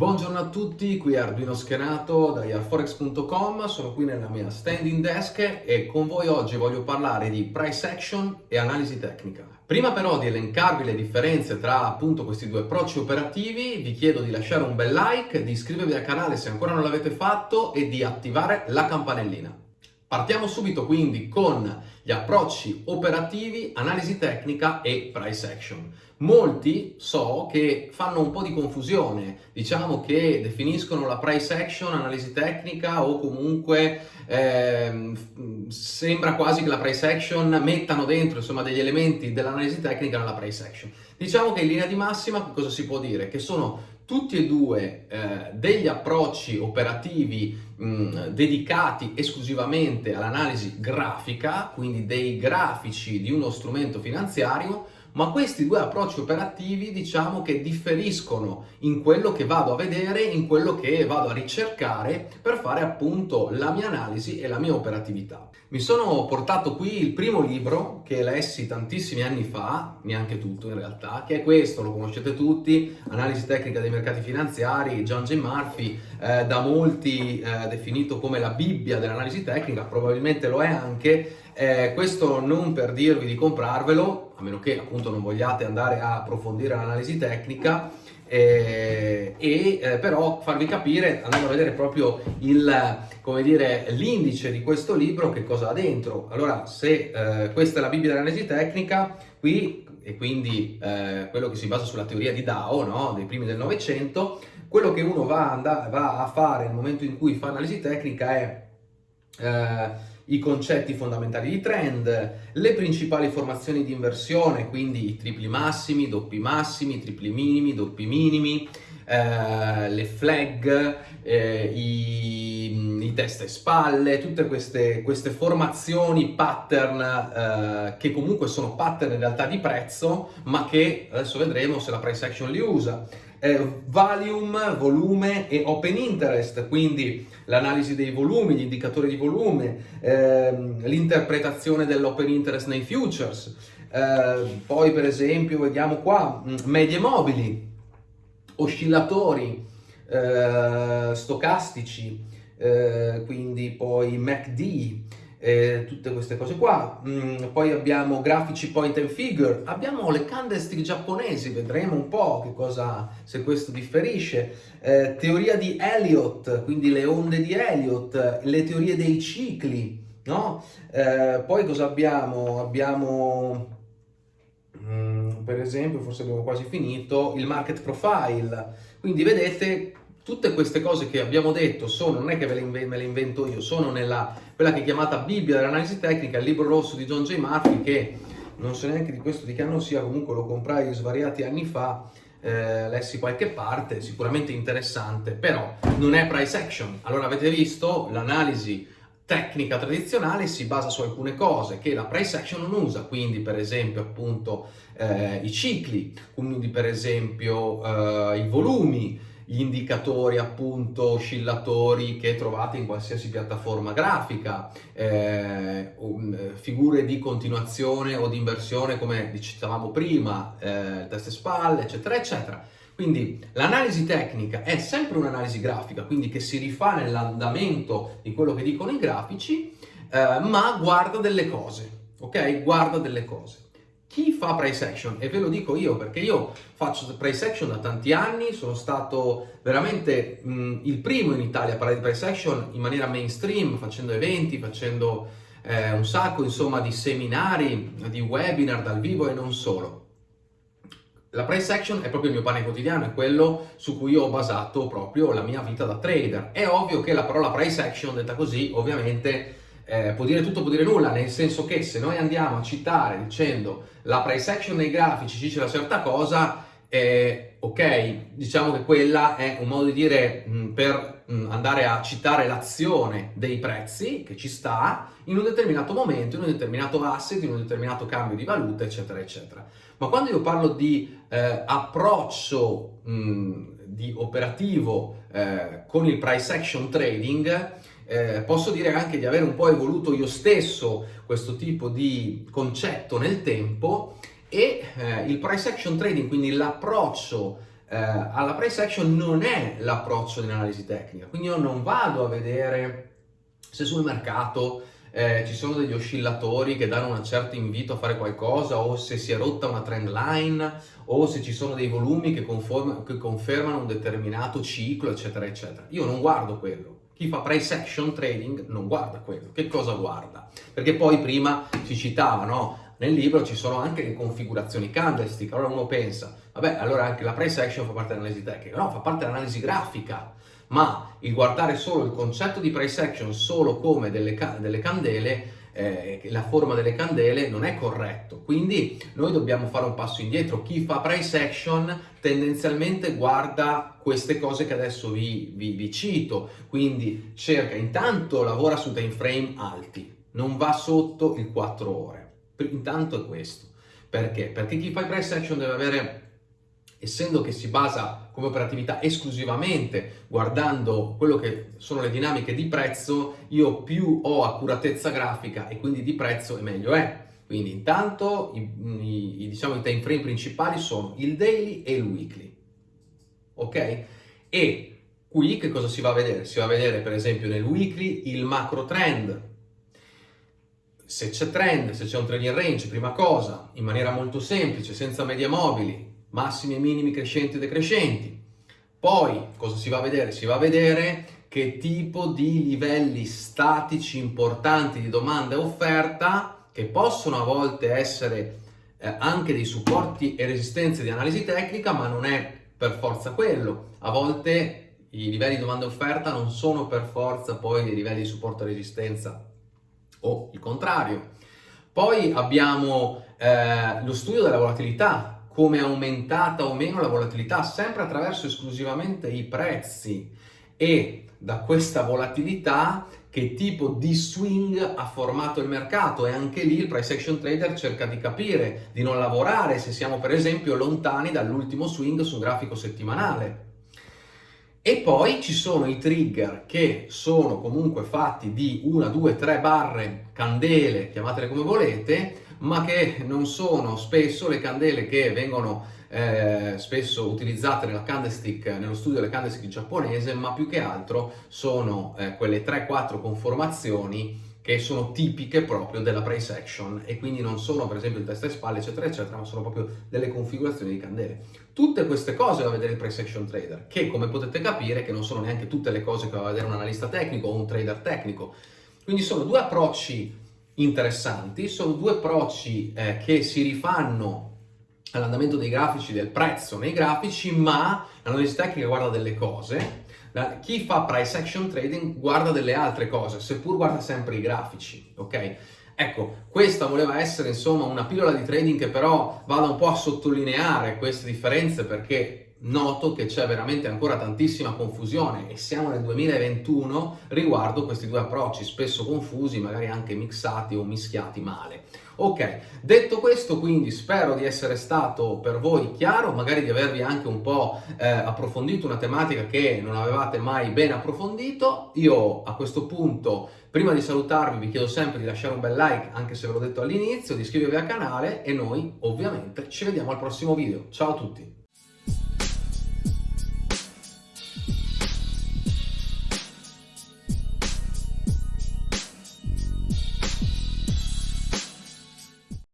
Buongiorno a tutti, qui Arduino Schenato da yarforex.com, sono qui nella mia standing desk e con voi oggi voglio parlare di price action e analisi tecnica. Prima però di elencarvi le differenze tra appunto questi due approcci operativi, vi chiedo di lasciare un bel like, di iscrivervi al canale se ancora non l'avete fatto e di attivare la campanellina. Partiamo subito quindi con gli approcci operativi, analisi tecnica e price action. Molti so che fanno un po' di confusione, diciamo che definiscono la price action, analisi tecnica o comunque eh, sembra quasi che la price action mettano dentro insomma, degli elementi dell'analisi tecnica nella price action. Diciamo che in linea di massima cosa si può dire? Che sono tutti e due eh, degli approcci operativi mh, dedicati esclusivamente all'analisi grafica, quindi dei grafici di uno strumento finanziario, ma questi due approcci operativi diciamo che differiscono in quello che vado a vedere, in quello che vado a ricercare per fare appunto la mia analisi e la mia operatività. Mi sono portato qui il primo libro che lessi tantissimi anni fa, neanche tutto in realtà, che è questo, lo conoscete tutti, Analisi tecnica dei mercati finanziari, John J. Murphy, eh, da molti eh, definito come la Bibbia dell'analisi tecnica, probabilmente lo è anche, eh, questo non per dirvi di comprarvelo, a meno che appunto non vogliate andare a approfondire l'analisi tecnica, eh, e eh, però farvi capire, andando a vedere proprio l'indice di questo libro, che cosa ha dentro. Allora, se eh, questa è la Bibbia dell'analisi tecnica, qui, e quindi eh, quello che si basa sulla teoria di Dow, no? dei primi del Novecento, quello che uno va, va, a fare nel momento in cui fa analisi tecnica è eh, i concetti fondamentali di trend, le principali formazioni di inversione, quindi i tripli massimi, doppi massimi, tripli minimi, doppi minimi, eh, le flag, eh, i, i testa e spalle, tutte queste, queste formazioni pattern eh, che comunque sono pattern in realtà di prezzo, ma che adesso vedremo se la price action li usa eh, volume, volume e open interest, quindi l'analisi dei volumi, gli indicatori di volume, ehm, l'interpretazione dell'open interest nei futures, eh, poi per esempio vediamo qua mm, medie mobili, oscillatori, eh, stocastici, eh, quindi poi MACD, eh, tutte queste cose qua. Mm, poi abbiamo grafici point and figure, abbiamo le candlestick giapponesi, vedremo un po' che cosa, se questo differisce. Eh, teoria di Elliott, quindi le onde di Elliott, le teorie dei cicli, no? Eh, poi cosa abbiamo? Abbiamo... Mm, per esempio, forse abbiamo quasi finito, il market profile. Quindi vedete tutte queste cose che abbiamo detto sono, non è che me le invento io, sono nella quella che è chiamata Bibbia dell'analisi tecnica, il libro rosso di John J. Murphy, che non so neanche di questo di che anno sia, comunque lo comprai svariati anni fa, eh, lessi qualche parte, sicuramente interessante, però non è price action. Allora avete visto, l'analisi tecnica tradizionale si basa su alcune cose che la price action non usa, quindi per esempio appunto eh, i cicli, quindi per esempio eh, i volumi, gli indicatori appunto oscillatori che trovate in qualsiasi piattaforma grafica, eh, figure di continuazione o di inversione come dicevamo prima, eh, teste spalle, eccetera, eccetera. Quindi l'analisi tecnica è sempre un'analisi grafica, quindi che si rifà nell'andamento di quello che dicono i grafici, eh, ma guarda delle cose, ok? Guarda delle cose. Chi fa price action? E ve lo dico io perché io faccio price action da tanti anni, sono stato veramente mh, il primo in Italia a parlare di price action in maniera mainstream, facendo eventi, facendo eh, un sacco insomma di seminari, di webinar dal vivo e non solo. La price action è proprio il mio pane quotidiano, è quello su cui ho basato proprio la mia vita da trader. È ovvio che la parola price action, detta così, ovviamente eh, può dire tutto, può dire nulla, nel senso che se noi andiamo a citare dicendo la price action nei grafici ci dice una certa cosa, eh, ok, diciamo che quella è un modo di dire mh, per mh, andare a citare l'azione dei prezzi che ci sta in un determinato momento, in un determinato asset, in un determinato cambio di valuta, eccetera, eccetera. Ma quando io parlo di eh, approccio mh, di operativo eh, con il price action trading, eh, posso dire anche di aver un po' evoluto io stesso questo tipo di concetto nel tempo e eh, il price action trading, quindi l'approccio eh, alla price action non è l'approccio dell'analisi tecnica, quindi io non vado a vedere se sul mercato eh, ci sono degli oscillatori che danno un certo invito a fare qualcosa o se si è rotta una trend line o se ci sono dei volumi che, che confermano un determinato ciclo eccetera eccetera. Io non guardo quello. Chi fa price action trading non guarda quello. Che cosa guarda? Perché poi prima si citava, no? Nel libro ci sono anche le configurazioni candlestick, allora uno pensa, vabbè, allora anche la price action fa parte dell'analisi tecnica, no, fa parte dell'analisi grafica, ma il guardare solo il concetto di price action solo come delle, delle candele eh, la forma delle candele non è corretto. Quindi noi dobbiamo fare un passo indietro. Chi fa price action tendenzialmente guarda queste cose che adesso vi, vi, vi cito. Quindi cerca intanto lavora su time frame alti non va sotto il 4 ore. Intanto è questo. Perché? Perché chi fa price action deve avere essendo che si basa come operatività esclusivamente guardando quello che sono le dinamiche di prezzo, io più ho accuratezza grafica e quindi di prezzo e meglio è. Quindi intanto i, i, diciamo, i time frame principali sono il daily e il weekly. Ok? E qui che cosa si va a vedere? Si va a vedere per esempio nel weekly il macro trend. Se c'è trend, se c'è un trading range, prima cosa, in maniera molto semplice, senza medie mobili, massimi e minimi crescenti e decrescenti. Poi cosa si va a vedere? Si va a vedere che tipo di livelli statici importanti di domanda e offerta che possono a volte essere eh, anche dei supporti e resistenze di analisi tecnica ma non è per forza quello. A volte i livelli di domanda e offerta non sono per forza poi dei livelli di supporto e resistenza o il contrario. Poi abbiamo eh, lo studio della volatilità, come è aumentata o meno la volatilità, sempre attraverso esclusivamente i prezzi e da questa volatilità che tipo di swing ha formato il mercato e anche lì il price action trader cerca di capire, di non lavorare se siamo per esempio lontani dall'ultimo swing su un grafico settimanale. E poi ci sono i trigger che sono comunque fatti di una, due, tre barre, candele, chiamatele come volete, ma che non sono spesso le candele che vengono eh, spesso utilizzate nella candlestick, nello studio delle candlestick giapponese, ma più che altro sono eh, quelle 3-4 conformazioni che sono tipiche proprio della price action e quindi non sono per esempio il testa e spalle eccetera eccetera ma sono proprio delle configurazioni di candele. Tutte queste cose va a vedere il price action trader che come potete capire che non sono neanche tutte le cose che va a vedere un analista tecnico o un trader tecnico. Quindi sono due approcci interessanti, sono due approcci eh, che si rifanno all'andamento dei grafici, del prezzo nei grafici, ma l'analisi tecnica guarda delle cose, chi fa price action trading guarda delle altre cose, seppur guarda sempre i grafici, ok? Ecco, questa voleva essere insomma una pillola di trading che però vada un po' a sottolineare queste differenze perché noto che c'è veramente ancora tantissima confusione e siamo nel 2021 riguardo questi due approcci spesso confusi, magari anche mixati o mischiati male. Ok, detto questo quindi spero di essere stato per voi chiaro, magari di avervi anche un po' eh, approfondito una tematica che non avevate mai ben approfondito. Io a questo punto, prima di salutarvi, vi chiedo sempre di lasciare un bel like, anche se ve l'ho detto all'inizio, di iscrivervi al canale e noi ovviamente ci vediamo al prossimo video. Ciao a tutti!